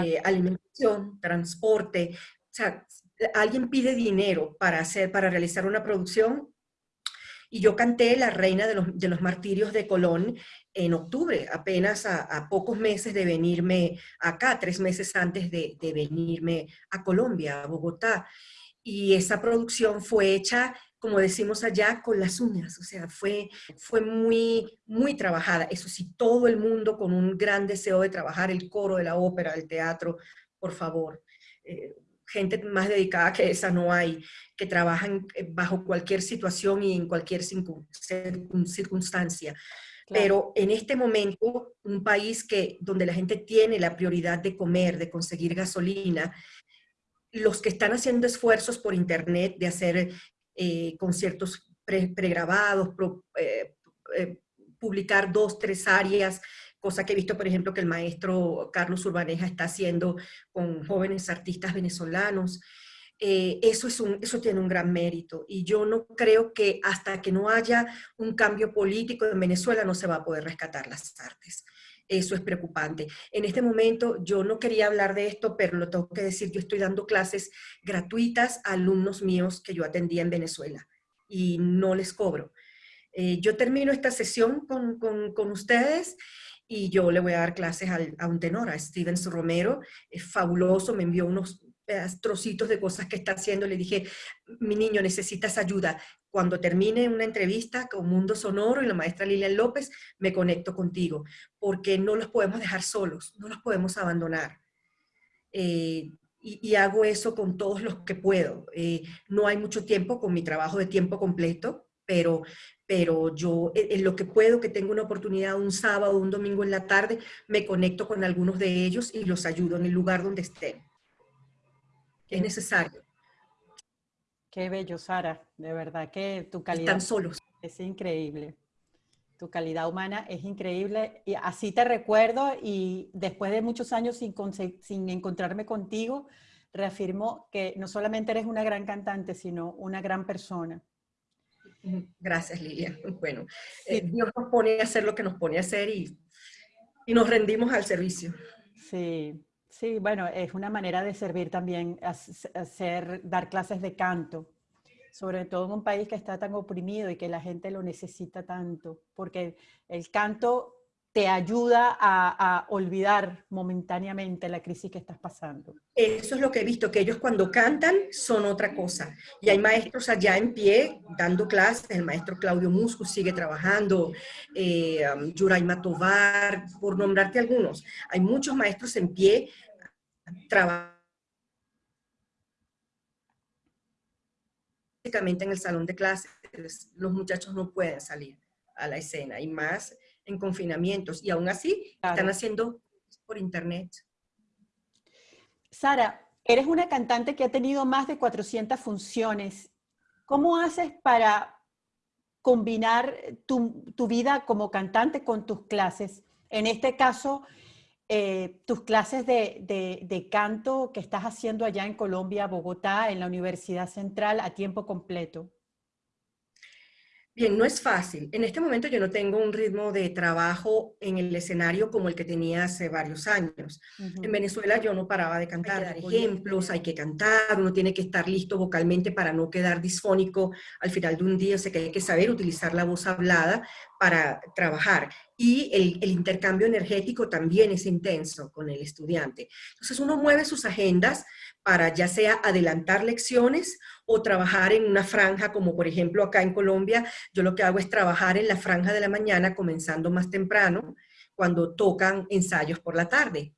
eh, alimentación, transporte. O sea, alguien pide dinero para, hacer, para realizar una producción y yo canté La Reina de los, Martirios de Colón en octubre, apenas a, pocos meses de venirme acá, tres meses antes de, de venirme a Colombia, a Bogotá. Y esa producción fue hecha como decimos allá, con las uñas, o sea, fue, fue muy, muy trabajada. Eso sí, todo el mundo con un gran deseo de trabajar, el coro de la ópera, el teatro, por favor. Eh, gente más dedicada que esa no hay, que trabajan eh, bajo cualquier situación y en cualquier circunstancia. Pero en este momento, un país que, donde la gente tiene la prioridad de comer, de conseguir gasolina, los que están haciendo esfuerzos por internet de hacer eh, conciertos pregrabados, eh, eh, publicar dos, tres áreas, cosa que he visto, por ejemplo, que el maestro Carlos Urbaneja está haciendo con jóvenes artistas venezolanos. eso, es un, eso tiene un gran mérito y yo no creo que hasta que no haya un cambio político en Venezuela no se va a poder rescatar las artes. Eso es preocupante. En este momento yo no quería hablar de esto, pero lo tengo que decir, yo estoy dando clases gratuitas a alumnos míos que yo atendía en Venezuela y no les cobro. Eh, yo termino esta sesión con, con, ustedes y yo le voy a dar clases a un tenor, a Stevens Romero, es fabuloso, me envió unos trocitos de cosas que está haciendo, le dije, mi niño, necesitas ayuda. Cuando termine una entrevista con Mundo Sonoro y la maestra Lilian López, me conecto contigo, porque no los podemos dejar solos, no los podemos abandonar. Eh, y, hago eso con todos los que puedo. Eh, no hay mucho tiempo con mi trabajo de tiempo completo, pero, pero yo en lo que puedo, que tengo una oportunidad un sábado, un domingo en la tarde, me conecto con algunos de ellos y los ayudo en el lugar donde estén es necesario. Qué bello, Sara. De verdad que tu calidad... Están solos. Es increíble. Tu calidad humana es increíble. Y así te recuerdo y después de muchos años sin, sin encontrarme contigo, reafirmo que no solamente eres una gran cantante, sino una gran persona. Gracias, Lilia. Bueno, eh, Dios nos pone a hacer lo que nos pone a hacer y, y nos rendimos al servicio. Sí, Sí, bueno, es una manera de servir también, hacer, dar clases de canto, sobre todo en un país que está tan oprimido y que la gente lo necesita tanto, porque el canto te ayuda a, olvidar momentáneamente la crisis que estás pasando. Eso es lo que he visto, que ellos cuando cantan son otra cosa. Y hay maestros allá en pie dando clases, el maestro Claudio Musco sigue trabajando, eh, um, Yuraima Tovar, por nombrarte algunos. Hay muchos maestros en pie básicamente en el salón de clases, los muchachos no pueden salir a la escena, y más en confinamientos, y aún así están haciendo por internet. Sara, eres una cantante que ha tenido más de 400 funciones. ¿Cómo haces para combinar tu, vida como cantante con tus clases? En este caso, eh, tus clases de, de, canto que estás haciendo allá en Colombia, Bogotá, en la Universidad Central, a tiempo completo. Bien, no es fácil. En este momento yo no tengo un ritmo de trabajo en el escenario como el que tenía hace varios años. En Venezuela yo no paraba de cantar, dar ejemplos, hay que cantar, uno tiene que estar listo vocalmente para no quedar disfónico al final de un día, o sea que hay que saber utilizar la voz hablada para trabajar. Y el, intercambio energético también es intenso con el estudiante. Entonces uno mueve sus agendas para ya sea adelantar lecciones o trabajar en una franja, como por ejemplo acá en Colombia, yo lo que hago es trabajar en la franja de la mañana, comenzando más temprano, cuando tocan ensayos por la tarde.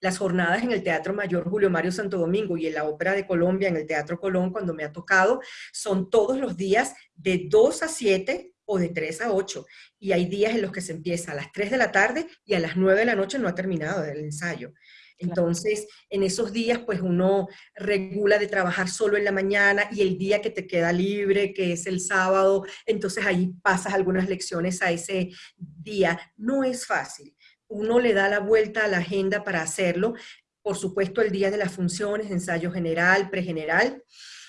las jornadas en el Teatro Mayor Julio Mario Santo Domingo y en la Ópera de Colombia, en el Teatro Colón, cuando me ha tocado, son todos los días de 2 a 7 o de 3 a 8. Y hay días en los que se empieza a las 3 de la tarde y a las 9 de la noche no ha terminado el ensayo. Entonces, en esos días, pues uno regula de trabajar solo en la mañana y el día que te queda libre, que es el sábado, entonces ahí pasas algunas lecciones a ese día. No es fácil. Uno le da la vuelta a la agenda para hacerlo. Por supuesto, el día de las funciones, ensayo general, pregeneral,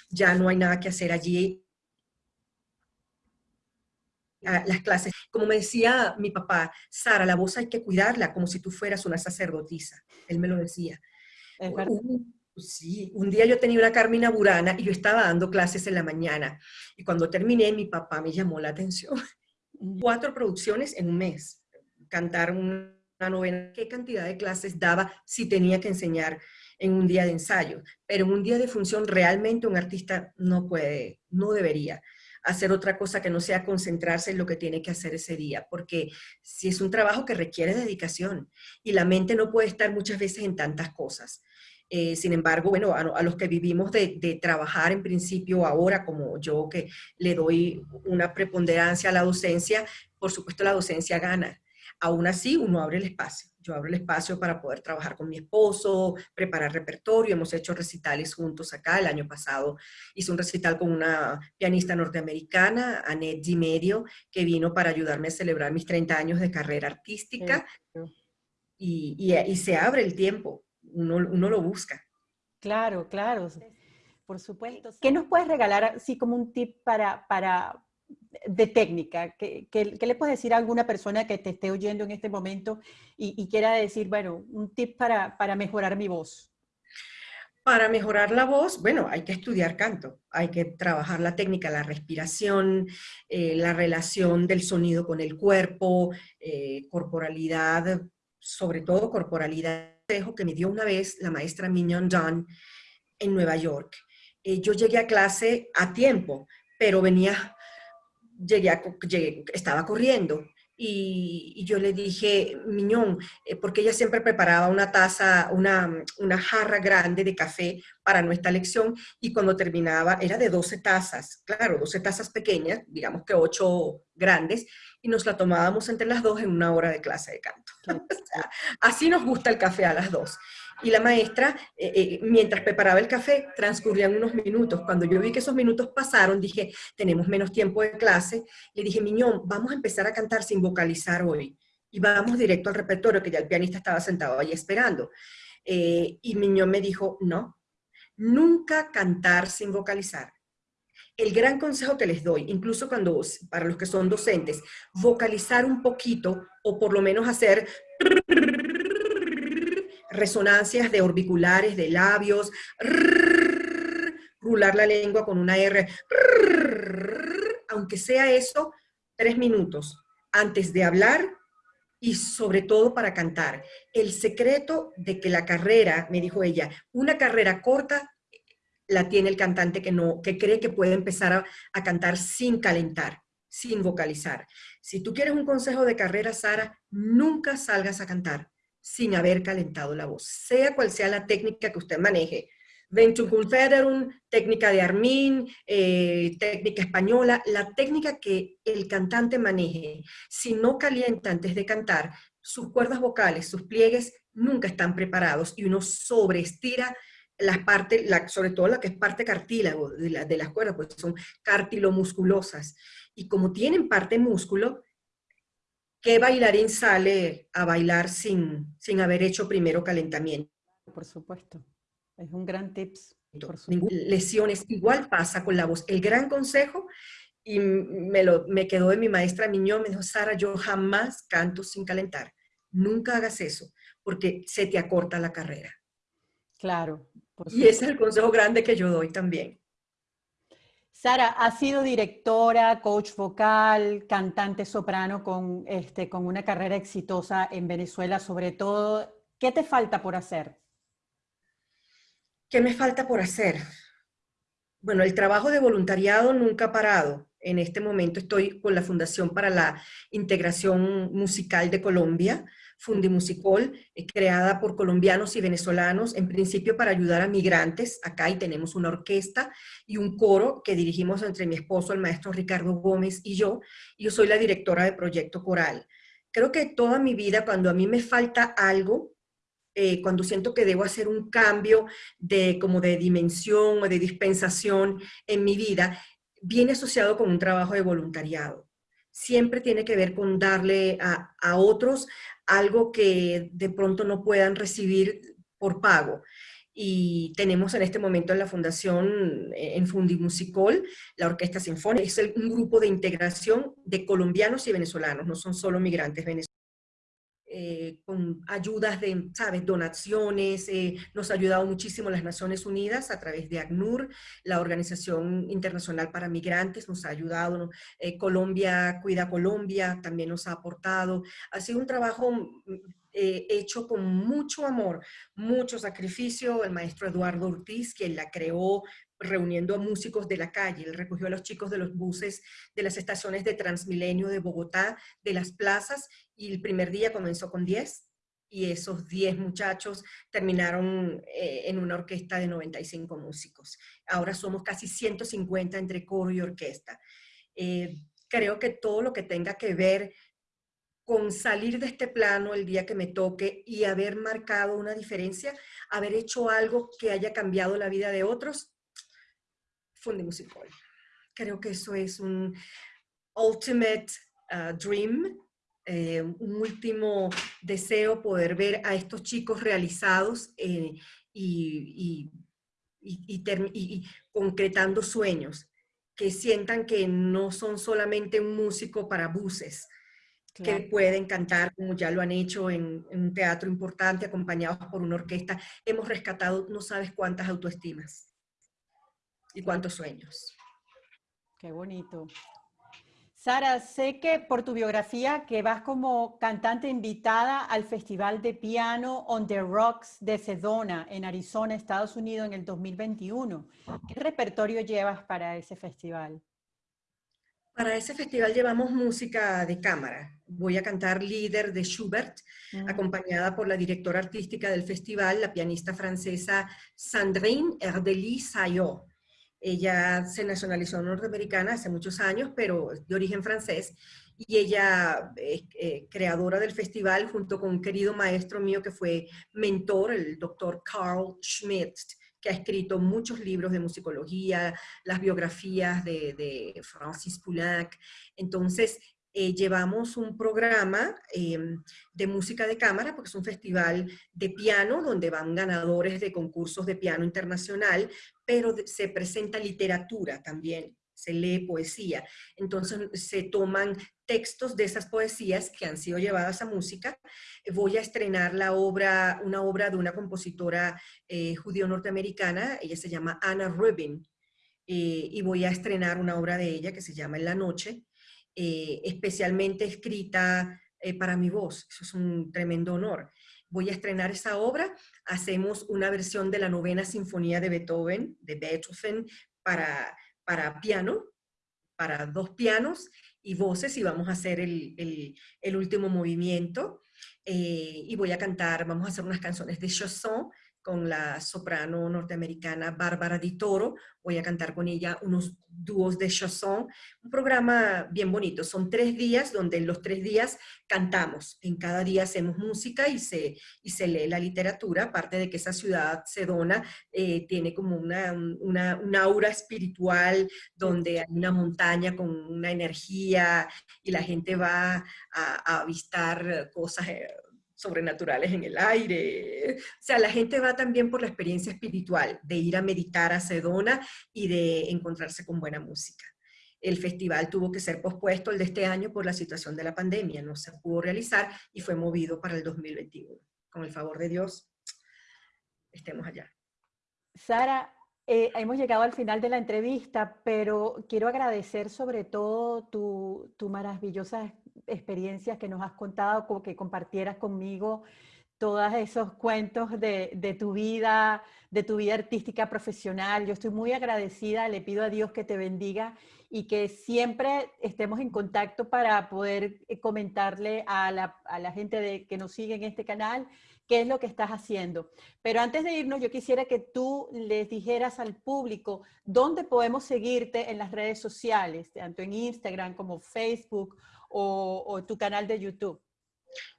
ya no hay nada que hacer allí las clases. Como me decía mi papá, Sara, la voz hay que cuidarla como si tú fueras una sacerdotisa. Él me lo decía. Un, sí, un día yo tenía una Carmina Burana y yo estaba dando clases en la mañana. Y cuando terminé, mi papá me llamó la atención. Cuatro producciones en un mes. Cantar una novena. ¿Qué cantidad de clases daba si tenía que enseñar en un día de ensayo? Pero en un día de función realmente un artista no puede, no debería hacer otra cosa que no sea concentrarse en lo que tiene que hacer ese día, porque si es un trabajo que requiere dedicación y la mente no puede estar muchas veces en tantas cosas. Eh, sin embargo, bueno, a, los que vivimos de, de, trabajar en principio ahora, como yo que le doy una preponderancia a la docencia, por supuesto la docencia gana. Aún así, uno abre el espacio. Yo abro el espacio para poder trabajar con mi esposo, preparar repertorio. Hemos hecho recitales juntos acá. El año pasado hice un recital con una pianista norteamericana, Annette Di Medio, que vino para ayudarme a celebrar mis 30 años de carrera artística. Y, y, se abre el tiempo. Uno, uno lo busca. Claro, claro. Por supuesto. ¿Qué nos puedes regalar así como un tip para, para, de técnica? ¿Qué, le puedes decir a alguna persona que te esté oyendo en este momento y, quiera decir, bueno, un tip para, mejorar mi voz? Para mejorar la voz, bueno, hay que estudiar canto, hay que trabajar la técnica, la respiración, eh, la relación del sonido con el cuerpo, eh, corporalidad, sobre todo corporalidad, que me dio una vez la maestra Mignon John en Nueva York. Eh, yo llegué a clase a tiempo, pero venía llegué, estaba corriendo y, yo le dije, Miñón, eh, porque ella siempre preparaba una taza, una, una, jarra grande de café para nuestra lección y cuando terminaba era de 12 tazas, claro, 12 tazas pequeñas, digamos que 8 grandes, y nos la tomábamos entre las dos en una hora de clase de canto. así nos gusta el café a las dos. Y la maestra, eh, eh, mientras preparaba el café, transcurrían unos minutos. Cuando yo vi que esos minutos pasaron, dije, tenemos menos tiempo de clase. Le dije, Miñón, vamos a empezar a cantar sin vocalizar hoy. Y vamos directo al repertorio, que ya el pianista estaba sentado ahí esperando. Eh, y Miñón me dijo, no, nunca cantar sin vocalizar. El gran consejo que les doy, incluso cuando, para los que son docentes, vocalizar un poquito o por lo menos hacer resonancias de orbiculares, de labios, rular la lengua con una R, aunque sea eso, tres minutos antes de hablar y sobre todo para cantar. El secreto de que la carrera, me dijo ella, una carrera corta la tiene el cantante que, no, que cree que puede empezar a, a cantar sin calentar, sin vocalizar. Si tú quieres un consejo de carrera, Sara, nunca salgas a cantar sin haber calentado la voz, sea cual sea la técnica que usted maneje. Ventum Federum, técnica de Armin, eh, técnica española, la técnica que el cantante maneje, si no calienta antes de cantar, sus cuerdas vocales, sus pliegues nunca están preparados y uno sobreestira las partes, la, sobre todo la que es parte cartílago de, de las cuerdas, pues son cartilomusculosas. Y como tienen parte músculo, ¿qué bailarín sale a bailar sin, sin haber hecho primero calentamiento? Por supuesto, es un gran tips. Lesiones, igual pasa con la voz. El gran consejo, y me, lo, me quedó de mi maestra Miñón, me dijo, Sara, yo jamás canto sin calentar. Nunca hagas eso, porque se te acorta la carrera. Claro. y ese es el consejo grande que yo doy también. Sara, has sido directora, coach vocal, cantante soprano con, este, con una carrera exitosa en Venezuela, sobre todo. ¿Qué te falta por hacer? ¿Qué me falta por hacer? Bueno, el trabajo de voluntariado nunca ha parado. En este momento estoy con la Fundación para la Integración Musical de Colombia, Fundimusicol, eh, creada por colombianos y venezolanos, en principio para ayudar a migrantes. Acá y tenemos una orquesta y un coro que dirigimos entre mi esposo, el maestro Ricardo Gómez y yo. Yo soy la directora de Proyecto Coral. Creo que toda mi vida, cuando a mí me falta algo, eh, cuando siento que debo hacer un cambio de, como de dimensión o de dispensación en mi vida, viene asociado con un trabajo de voluntariado. Siempre tiene que ver con darle a, a otros algo que de pronto no puedan recibir por pago. Y tenemos en este momento en la fundación, eh, en Fundimusicol, la Orquesta Sinfónica. Es un grupo de integración de colombianos y venezolanos, no son solo migrantes venezolanos. Eh, con ayudas de, ¿sabes?, donaciones, eh, nos ha ayudado muchísimo las Naciones Unidas a través de ACNUR, la Organización Internacional para Migrantes, nos ha ayudado, eh, Colombia, Cuida Colombia, también nos ha aportado, ha sido un trabajo hecho con mucho amor, mucho sacrificio, el maestro Eduardo Ortiz, quien la creó reuniendo a músicos de la calle. Él recogió a los chicos de los buses de las estaciones de Transmilenio de Bogotá, de las plazas, y el primer día comenzó con 10, y esos 10 muchachos terminaron eh, en una orquesta de 95 músicos. Ahora somos casi 150 entre coro y orquesta. Eh, creo que todo lo que tenga que ver con salir de este plano el día que me toque y haber marcado una diferencia, haber hecho algo que haya cambiado la vida de otros, Musical. Creo que eso es un ultimate uh, dream, eh, un último deseo poder ver a estos chicos realizados eh, y, y, concretando sueños, que sientan que no son solamente un músico para buses, que pueden cantar como ya lo han hecho en, en, un teatro importante, acompañados por una orquesta. Hemos rescatado no sabes cuántas autoestimas y cuántos sueños. Qué bonito. Sara, sé que por tu biografía que vas como cantante invitada al Festival de Piano on the Rocks de Sedona en Arizona, Estados Unidos en el 2021. ¿Qué repertorio llevas para ese festival? Para ese festival llevamos música de cámara. Voy a cantar Líder de Schubert, mm. acompañada por la directora artística del festival, la pianista francesa Sandrine Erdely-Sayot. Ella se nacionalizó norteamericana hace muchos años, pero de origen francés, y ella es eh, creadora del festival junto con un querido maestro mío que fue mentor, el doctor Carl Schmidt, que ha escrito muchos libros de musicología, las biografías de, de Francis Poulenc. Entonces, eh, llevamos un programa em, de música de cámara, porque es un festival de piano donde van ganadores de concursos de piano internacional, pero se presenta literatura también, se lee poesía. Entonces se toman textos de esas poesías que han sido llevadas a música. Voy a estrenar la obra, una obra de una compositora eh, judío-norteamericana, ella se llama Anna Rubin, eh, y voy a estrenar una obra de ella que se llama En la noche, eh, especialmente escrita eh, para mi voz. Eso es un tremendo honor. Voy a estrenar esa obra. Hacemos una versión de la novena sinfonía de Beethoven, de Beethoven, para, para piano, para dos pianos y voces, y vamos a hacer el, último movimiento. Eh, y voy a cantar, vamos a hacer unas canciones de chanson con la soprano norteamericana Bárbara Di Toro. Voy a cantar con ella unos dúos de chanson, un programa bien bonito. Son tres días donde en los tres días cantamos. En cada día hacemos música y se, y se lee la literatura, aparte de que esa ciudad sedona eh, tiene como una, una, un aura espiritual donde hay una montaña con una energía y la gente va a, a avistar cosas eh, sobrenaturales en el aire. O sea, la gente va también por la experiencia espiritual de ir a meditar a Sedona y de encontrarse con buena música. El festival tuvo que ser pospuesto el de este año por la situación de la pandemia, no se pudo realizar y fue movido para el 2021. Con el favor de Dios, estemos allá. Sara, eh, hemos llegado al final de la entrevista, pero quiero agradecer sobre todo tu, tu maravillosa experiencias que nos has contado, como que compartieras conmigo todos esos cuentos de, de, tu vida, de tu vida artística profesional. Yo estoy muy agradecida, le pido a Dios que te bendiga y que siempre estemos en contacto para poder eh, comentarle a la, a la gente de, que nos sigue en este canal qué es lo que estás haciendo. Pero antes de irnos, yo quisiera que tú les dijeras al público dónde podemos seguirte en las redes sociales, tanto en Instagram como Facebook o, tu canal de YouTube?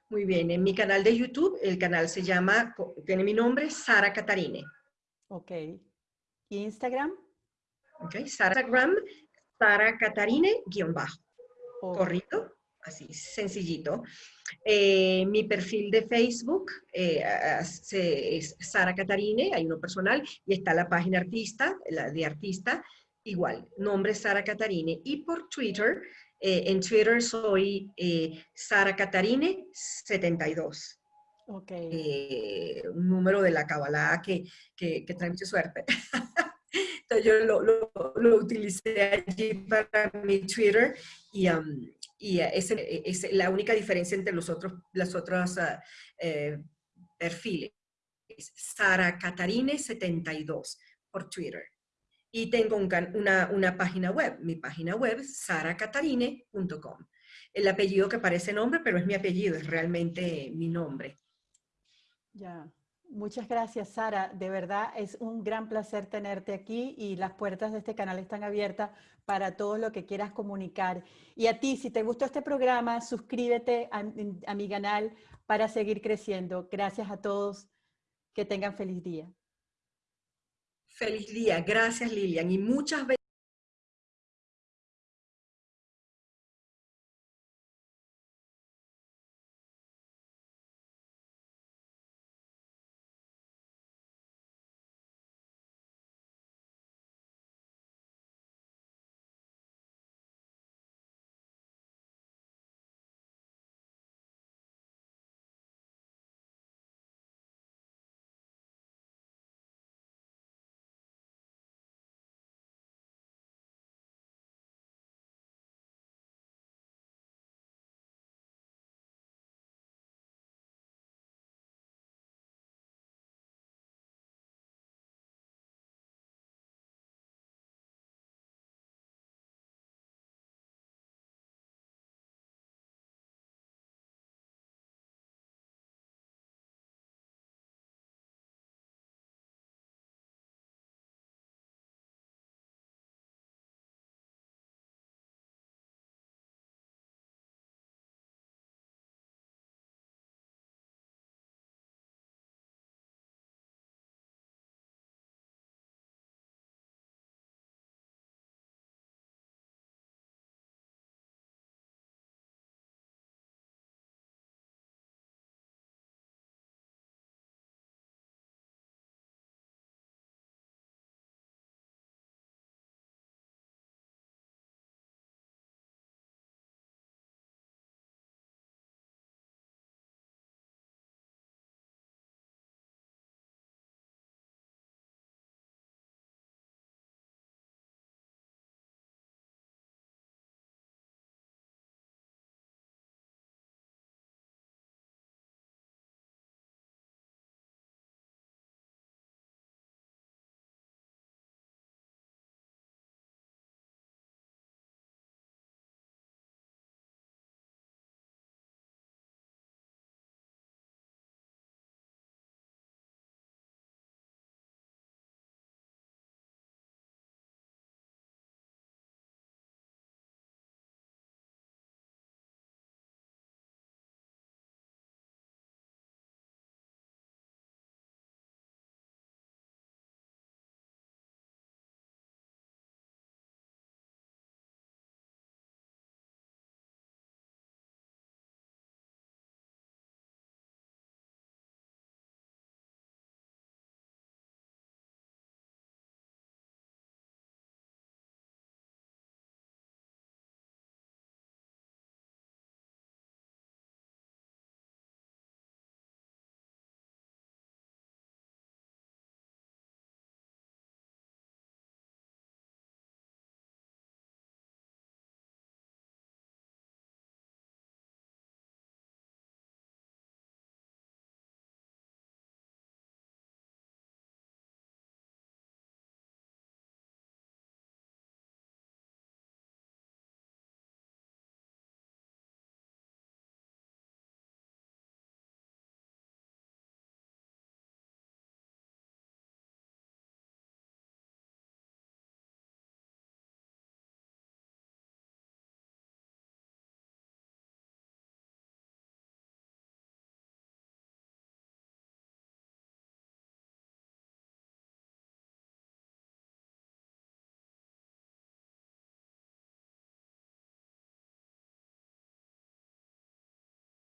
Muy bien, en mi canal de YouTube, el canal se llama, tiene mi nombre, Sara Catarine. Ok. ¿Y Instagram? Ok, Instagram, Sara Catarine, guion bajo. Corrido, así, sencillito. Eh, mi perfil de Facebook eh, es Sara Catarine, hay uno personal, y está la página artista, la de artista, igual, nombre Sara Catarine. Y por Twitter eh, en Twitter soy eh, Sara Catarine 72. Okay. Eh, un número de la Kabbalah que, que, que, trae mucha suerte. Entonces yo lo, lo, lo, utilicé allí para mi Twitter y, um, y es, es, la única diferencia entre los otros, las otras uh, eh, perfiles. Sara Catarine 72 por Twitter. Y tengo una, una, página web, mi página web, saracatarine.com. El apellido que parece nombre, pero es mi apellido, es realmente mi nombre. Ya, muchas gracias Sara, de verdad es un gran placer tenerte aquí y las puertas de este canal están abiertas para todo lo que quieras comunicar. Y a ti, si te gustó este programa, suscríbete a, a mi canal para seguir creciendo. Gracias a todos, que tengan feliz día. Feliz día. Gracias, Lilian. Y muchas